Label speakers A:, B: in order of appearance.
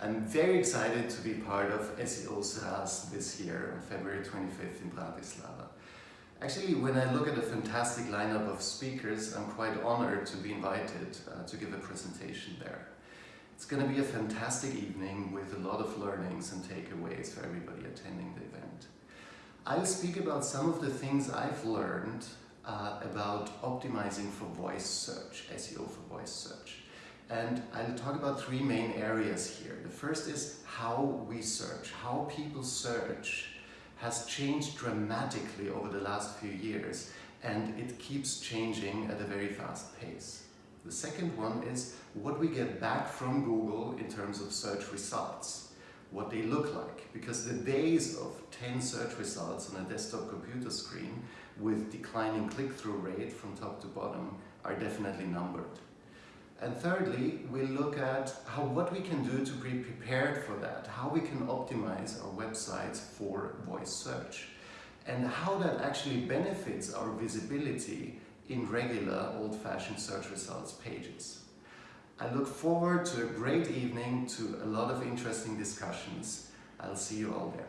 A: I'm very excited to be part of SEO SRAS this year on February 25th in Bratislava. Actually, when I look at the fantastic lineup of speakers, I'm quite honored to be invited uh, to give a presentation there. It's going to be a fantastic evening with a lot of learnings and takeaways for everybody attending the event. I'll speak about some of the things I've learned uh, about optimizing for voice search, SEO for voice search. And I'll talk about three main areas here. The first is how we search, how people search has changed dramatically over the last few years and it keeps changing at a very fast pace. The second one is what we get back from Google in terms of search results, what they look like, because the days of 10 search results on a desktop computer screen with declining click-through rate from top to bottom are definitely numbered. And thirdly, we look at how what we can do to be prepared for that, how we can optimize our websites for voice search, and how that actually benefits our visibility in regular old-fashioned search results pages. I look forward to a great evening, to a lot of interesting discussions. I'll see you all there.